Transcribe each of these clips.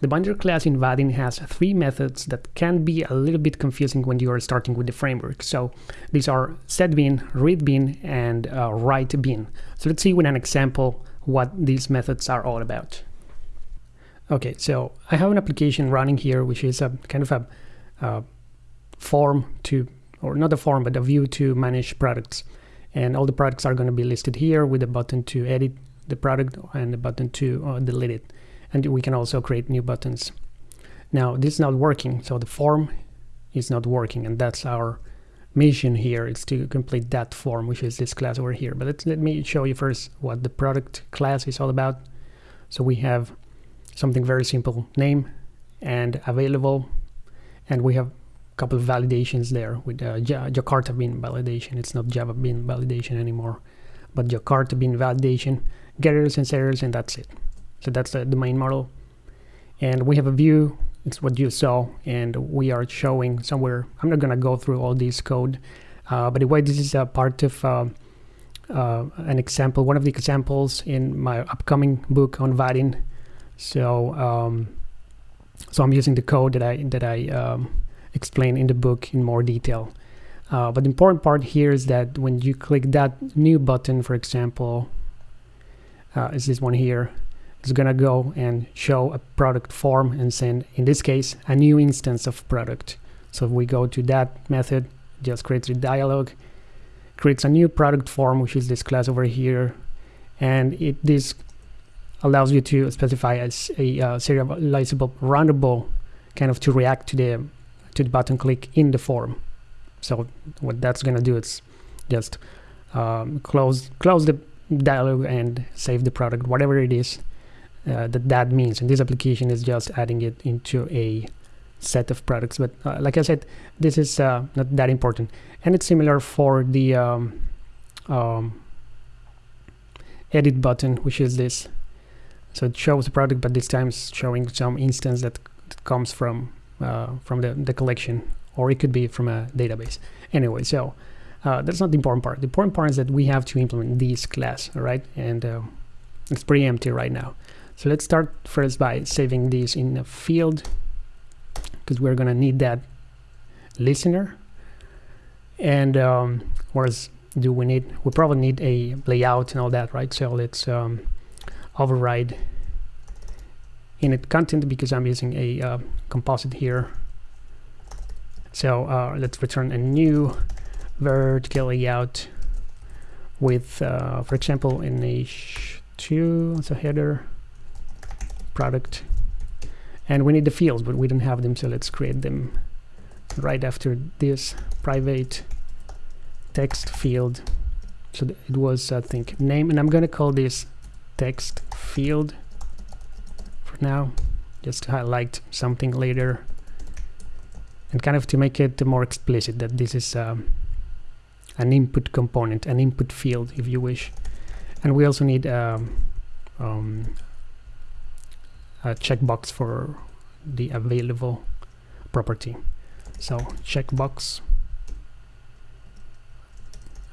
The binder class in Vaadin has three methods that can be a little bit confusing when you are starting with the framework. So these are setBean, readBean, and uh, writeBean. So let's see with an example what these methods are all about. Okay, so I have an application running here, which is a kind of a form to, or not a form, but a view to manage products. And all the products are going to be listed here with a button to edit the product and a button to uh, delete it and we can also create new buttons. Now this is not working, so the form is not working, and that's our mission here is to complete that form, which is this class over here. But let's, let me show you first what the product class is all about. So we have something very simple, name and available, and we have a couple of validations there with uh, Jakarta bean validation. It's not Java bean validation anymore, but Jakarta bean validation, getters and setters, and that's it. So that's the, the main model. And we have a view, it's what you saw, and we are showing somewhere, I'm not gonna go through all this code, uh, but anyway, this is a part of uh, uh, an example, one of the examples in my upcoming book on Vaadin. So, um, so I'm using the code that I that I um, explain in the book in more detail. Uh, but the important part here is that when you click that new button, for example, uh, is this one here, is going to go and show a product form and send, in this case, a new instance of product. So if we go to that method, just creates a dialog, creates a new product form, which is this class over here. And it this allows you to specify as a uh, serializable runnable kind of to react to the to the button click in the form. So what that's going to do is just um, close close the dialog and save the product, whatever it is uh, that that means. And this application is just adding it into a set of products. But uh, like I said, this is uh, not that important. And it's similar for the um, um, edit button, which is this. So it shows the product, but this time it's showing some instance that comes from uh, from the, the collection, or it could be from a database. Anyway, so uh, that's not the important part. The important part is that we have to implement this class, all right? And uh, it's pretty empty right now. So let's start first by saving this in a field because we're gonna need that listener. And um, else do we need? We probably need a layout and all that, right? So let's um, override init content because I'm using a uh, composite here. So uh, let's return a new vertical layout with, uh, for example, in h2 as a header product. And we need the fields but we don't have them so let's create them right after this private text field. So it was I think name and I'm gonna call this text field for now just to highlight something later and kind of to make it more explicit that this is um, an input component an input field if you wish. And we also need um, um, a checkbox for the available property. So checkbox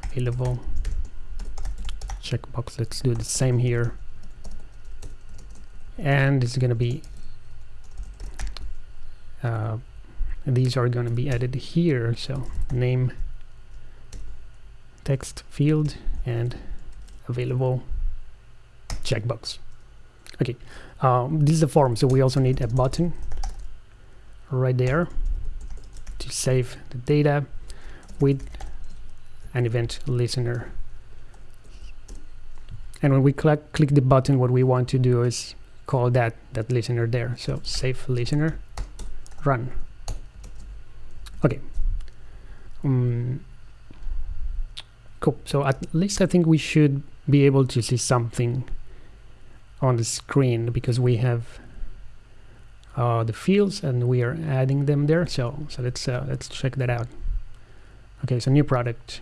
available checkbox. Let's do the same here. And it's going to be uh, these are going to be added here. So name text field and available checkbox. Okay, um, this is the form, so we also need a button right there to save the data with an event listener. And when we click, click the button, what we want to do is call that, that listener there. So save listener, run. Okay. Um, cool. So at least I think we should be able to see something on the screen because we have uh, the fields and we are adding them there. So so let's uh, let's check that out. Okay so new product.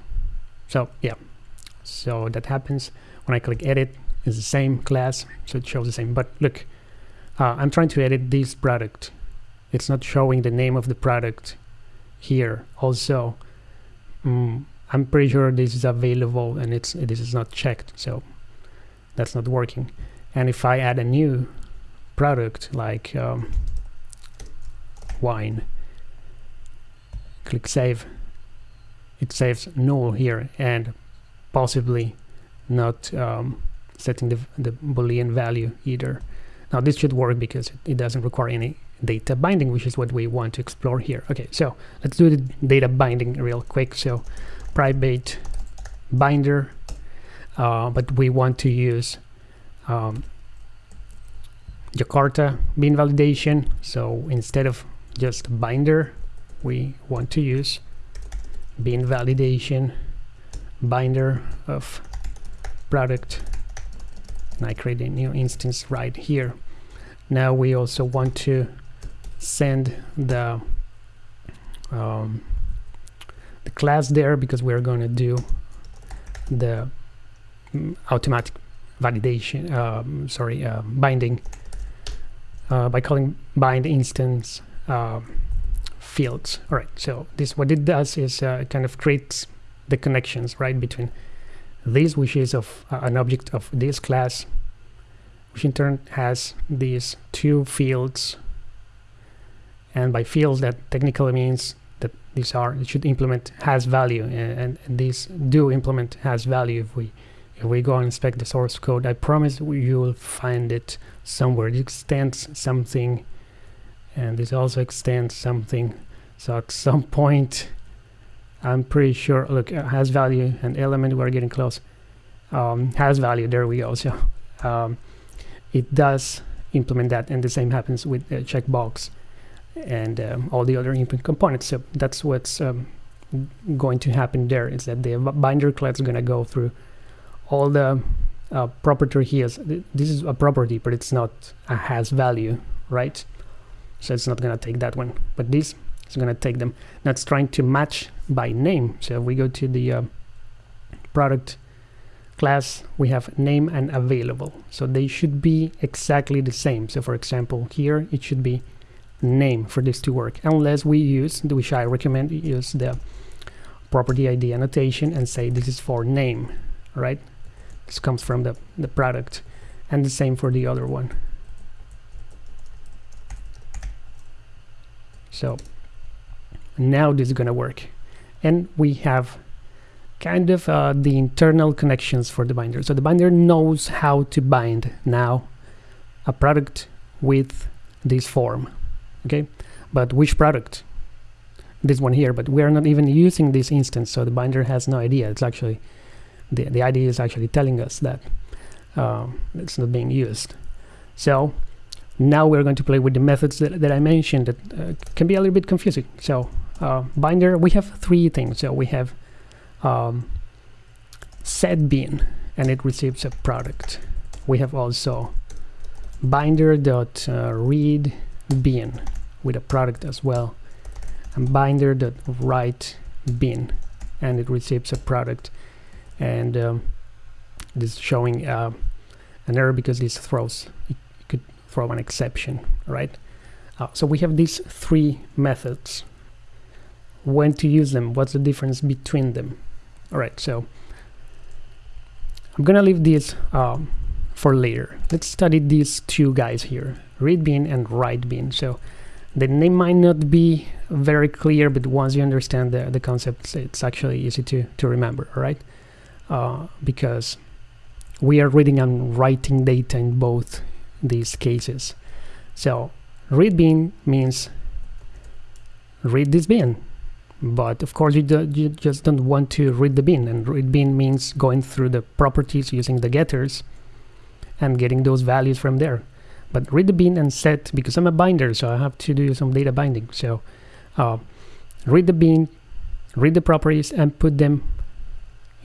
So yeah. So that happens. When I click edit it's the same class so it shows the same. But look uh, I'm trying to edit this product. It's not showing the name of the product here. Also mm, I'm pretty sure this is available and it's this is not checked. So that's not working and if I add a new product like um, wine click save. It saves null here and possibly not um, setting the, the boolean value either. Now this should work because it doesn't require any data binding which is what we want to explore here. Okay so let's do the data binding real quick. So private binder uh, but we want to use um, Jakarta bean validation. So instead of just binder we want to use bean validation binder of product and I create a new instance right here. Now we also want to send the um, the class there because we're going to do the mm, automatic validation um, sorry uh, binding uh, by calling bind instance uh, fields. All right so this what it does is uh, it kind of creates the connections right between this which is of uh, an object of this class which in turn has these two fields. And by fields that technically means that these are it should implement has value and, and these do implement has value if we if we go and inspect the source code. I promise you will find it somewhere. It extends something and this also extends something. So at some point I'm pretty sure look has value and element we're getting close um, has value. There we go. So um, it does implement that and the same happens with the checkbox and um, all the other input components. So that's what's um, going to happen there is that the binder class is going to go through all the uh, property here. This is a property, but it's not a has value, right? So it's not going to take that one, but this is going to take them. That's trying to match by name. So if we go to the uh, product class, we have name and available. So they should be exactly the same. So for example, here it should be name for this to work unless we use which I recommend use the property ID annotation and say this is for name right this comes from the, the product and the same for the other one. So now this is gonna work. And we have kind of uh, the internal connections for the binder. So the binder knows how to bind now a product with this form okay? But which product? This one here but we're not even using this instance so the binder has no idea. It's actually the, the IDE is actually telling us that um, it's not being used. So now we're going to play with the methods that, that I mentioned that uh, can be a little bit confusing. So uh, binder we have three things. So we have um, set bean and it receives a product. We have also binder dot uh, read with a product as well and binder that write and it receives a product and um, this is showing uh, an error because this throws it could throw an exception right? Uh, so we have these three methods. When to use them what's the difference between them? All right so I'm gonna leave this um, for later. Let's study these two guys here read bean and write bean. So the name might not be very clear but once you understand the, the concepts it's actually easy to, to remember right uh, because we are reading and writing data in both these cases. So read bean means read this bean but of course you, do, you just don't want to read the bean and read bean means going through the properties using the getters and getting those values from there. But read the bean and set because I'm a binder so I have to do some data binding. So uh, read the bean read the properties and put them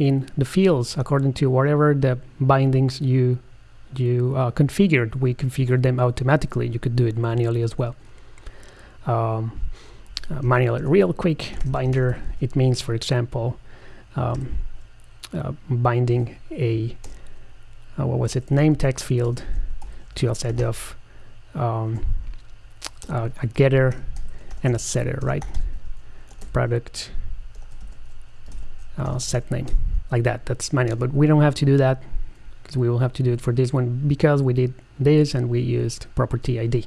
in the fields according to whatever the bindings you you uh, configured. We configured them automatically. You could do it manually as well. Um, uh, manually real quick binder. It means for example um, uh, binding a uh, what was it? Name text field to a set of um, a getter and a setter, right? Product uh, set name like that. That's manual, but we don't have to do that because we will have to do it for this one because we did this and we used property ID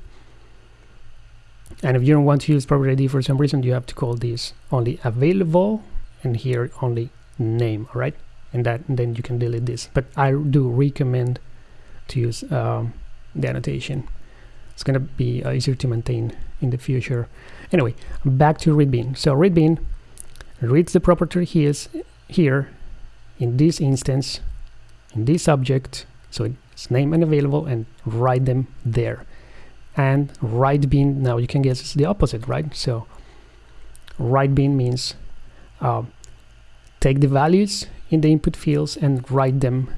and if you don't want to use property ID for some reason you have to call this only available and here only name all right and that and then you can delete this. But I do recommend to use um, the annotation. It's gonna be uh, easier to maintain in the future. Anyway back to readbean. So readbean reads the property he is here in this instance in this object so it's name and available and write them there. And write bean now you can guess it's the opposite right? So write bean means uh, take the values in the input fields and write them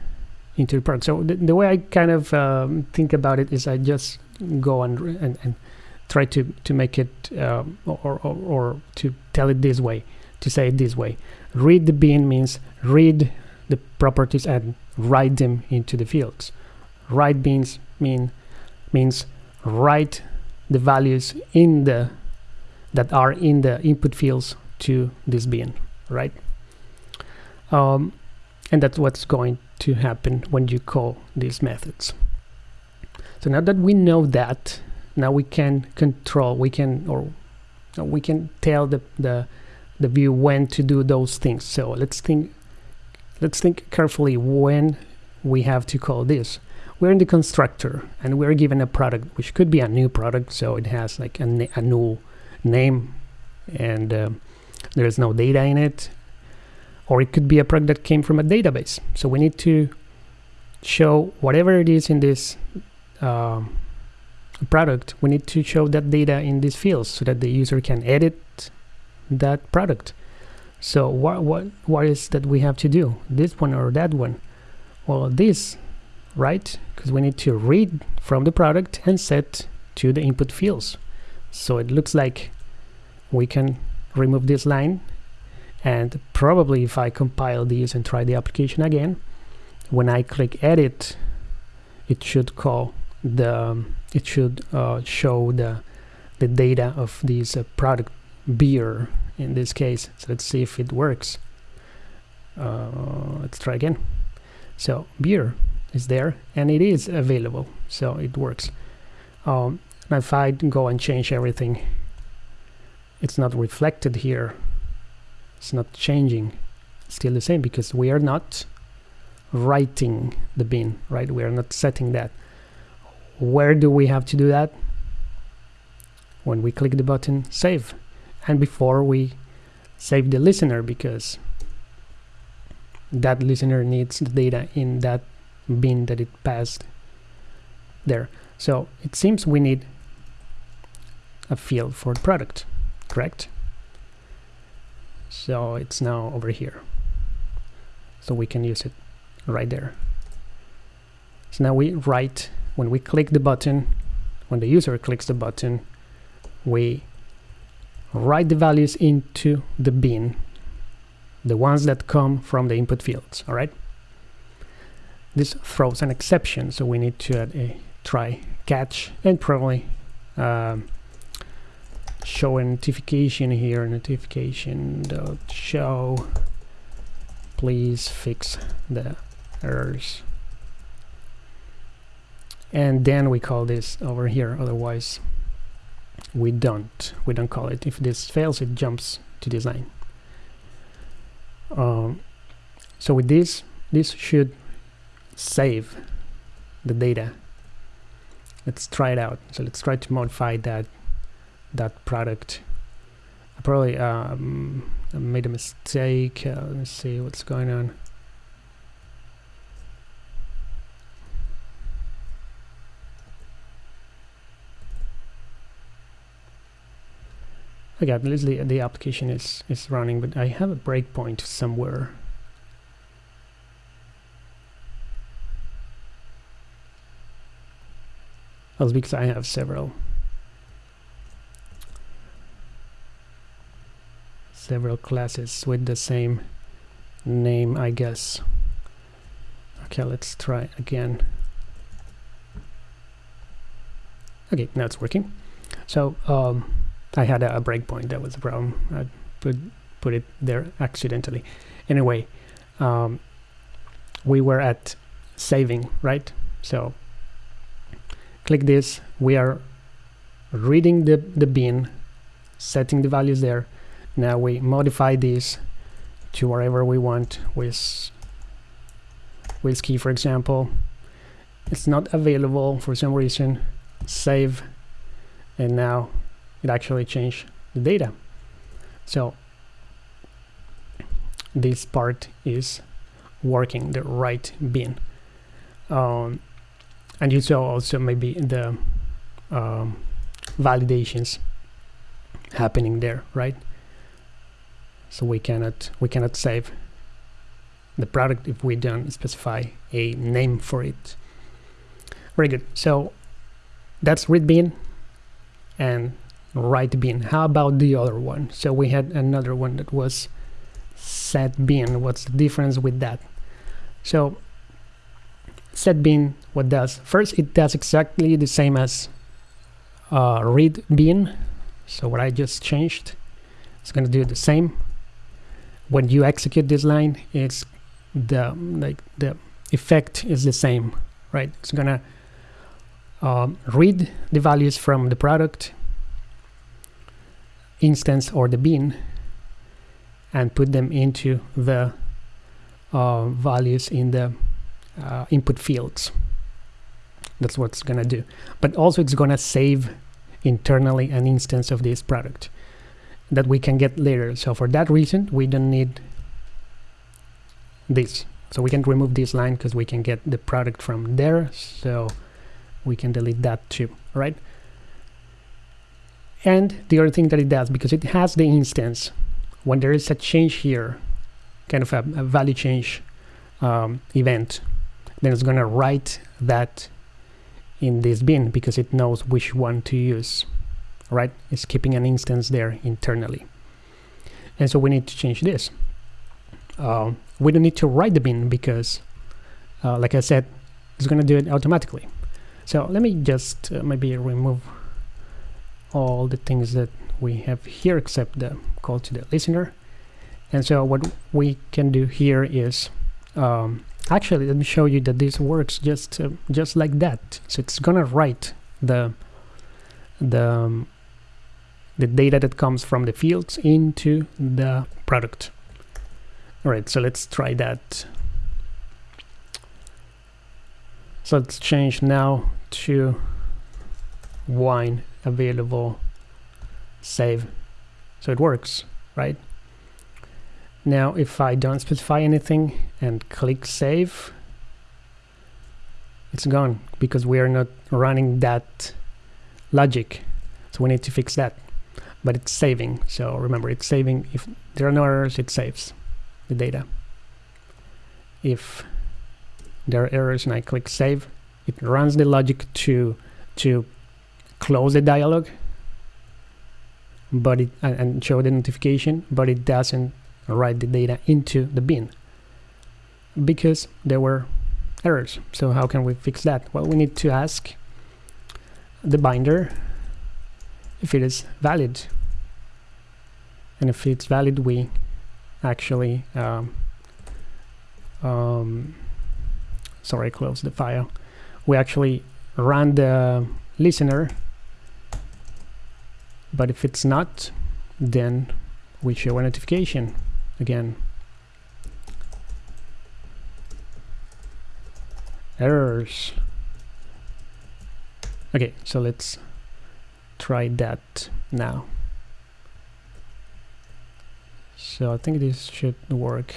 into the product. So the, the way I kind of um, think about it is I just go and, and, and try to to make it uh, or, or, or to tell it this way to say it this way. Read the bean means read the properties and write them into the fields. Write beans mean means write the values in the that are in the input fields to this bean right? Um, and that's what's going to happen when you call these methods. So now that we know that now we can control we can or we can tell the the the view when to do those things. So let's think let's think carefully when we have to call this. We're in the constructor and we're given a product which could be a new product so it has like a, a new name and uh, there's no data in it. Or it could be a product that came from a database. So we need to show whatever it is in this uh, product we need to show that data in these fields so that the user can edit that product. So what what what is that we have to do? This one or that one? Well this right? Because we need to read from the product and set to the input fields. So it looks like we can remove this line. And probably if I compile these and try the application again when I click edit it should call the it should uh, show the the data of this uh, product beer in this case. So let's see if it works. Uh, let's try again. So beer is there and it is available. So it works. Um, if I go and change everything it's not reflected here. It's not changing. Still the same because we are not writing the bean right? We are not setting that. Where do we have to do that? When we click the button save and before we save the listener because that listener needs the data in that bean that it passed there. So it seems we need a field for the product correct? So it's now over here. So we can use it right there. So now we write when we click the button when the user clicks the button we write the values into the bean the ones that come from the input fields all right? This throws an exception so we need to add a try catch and probably um, show a notification here notification dot show. Please fix the errors. And then we call this over here otherwise we don't. We don't call it. If this fails it jumps to design. Um, so with this this should save the data. Let's try it out. So let's try to modify that that product. I probably um, made a mistake. Uh, let me see what's going on okay at least the, the application is is running but I have a breakpoint somewhere. That's because I have several. Several classes with the same name I guess. Okay let's try again. Okay now it's working. So um, I had a, a breakpoint that was the problem. I put, put it there accidentally. Anyway um, we were at saving right? So click this. We are reading the the bean setting the values there. Now we modify this to wherever we want with whiskey for example. It's not available for some reason. Save. And now it actually changed the data. So this part is working the write bean. Um, and you saw also maybe the um, validations happening there right? So we cannot we cannot save the product if we don't specify a name for it. Very good. So that's read bean and write bean how about the other one? So we had another one that was set bean what's the difference with that? So set bean what does? First it does exactly the same as uh, read bean so what I just changed it's going to do the same. When you execute this line it's the like the effect is the same right? It's gonna um, read the values from the product instance or the bean and put them into the uh, values in the uh, input fields. That's what it's gonna do. But also it's gonna save internally an instance of this product that we can get later. So for that reason we don't need this. So we can remove this line because we can get the product from there. So we can delete that too right and the other thing that it does because it has the instance. When there is a change here kind of a, a value change um, event then it's going to write that in this bean because it knows which one to use right? It's keeping an instance there internally. And so we need to change this. Uh, we don't need to write the bean because uh, like I said it's going to do it automatically. So let me just uh, maybe remove all the things that we have here except the call to the listener. And so what we can do here is um, actually let me show you that this works just uh, just like that. So it's gonna write the the um, the data that comes from the fields into the product. All right so let's try that. So let's change now to wine available save. So it works right? Now if I don't specify anything and click save it's gone because we are not running that logic. So we need to fix that. But it's saving. So remember it's saving. If there are no errors it saves the data. If there are errors and I click save it runs the logic to to close the dialog but it and show the notification but it doesn't write the data into the bean because there were errors. So how can we fix that? Well we need to ask the binder if it is valid. And if it's valid we actually um, um, sorry close the file. We actually run the listener but if it's not then we show a notification again. Errors. Okay so let's try that now. So I think this should work.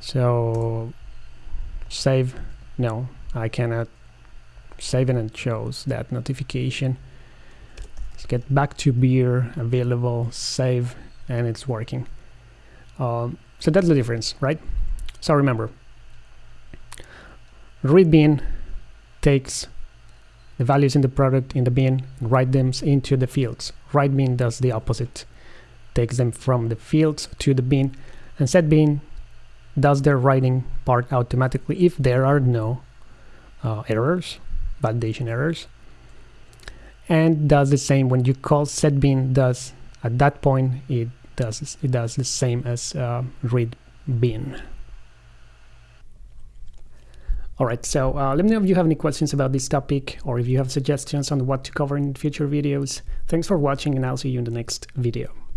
So save. No I cannot. Save and it shows that notification let's get back to beer available save and it's working. Um, so that's the difference right? So remember read bean takes the values in the product in the bean and write them into the fields. Write bean does the opposite. Takes them from the fields to the bean and set bean does the writing part automatically if there are no uh, errors validation errors and does the same when you call set bean does at that point it does it does the same as uh, read bean Alright, so uh, let me know if you have any questions about this topic or if you have suggestions on what to cover in future videos. Thanks for watching and I'll see you in the next video.